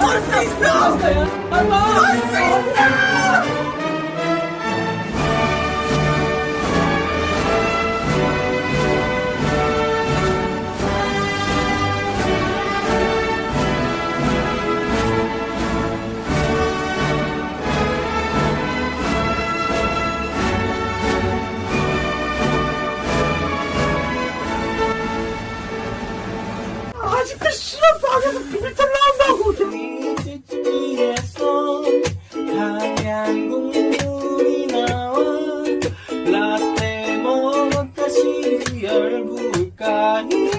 쏠수 있어! 쏠수 있어! 아직도 씨발 방에서 비밀털 나온다고 하얀 국물이 나와 라떼 먹었다 시리얼 불까니